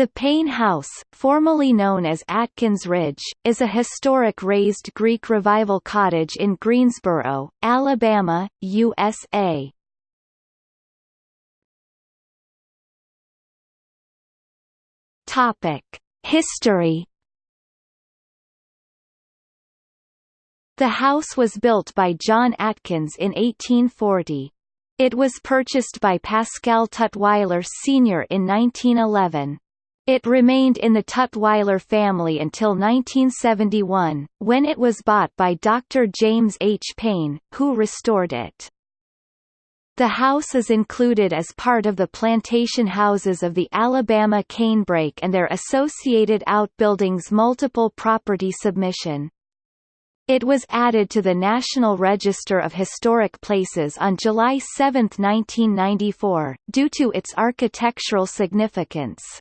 The Payne House, formerly known as Atkins Ridge, is a historic raised Greek Revival cottage in Greensboro, Alabama, USA. Topic: History The house was built by John Atkins in 1840. It was purchased by Pascal Tutwiler Sr. in 1911. It remained in the Tutwiler family until 1971, when it was bought by Dr. James H. Payne, who restored it. The house is included as part of the plantation houses of the Alabama canebrake and their associated outbuildings multiple property submission. It was added to the National Register of Historic Places on July 7, 1994, due to its architectural significance.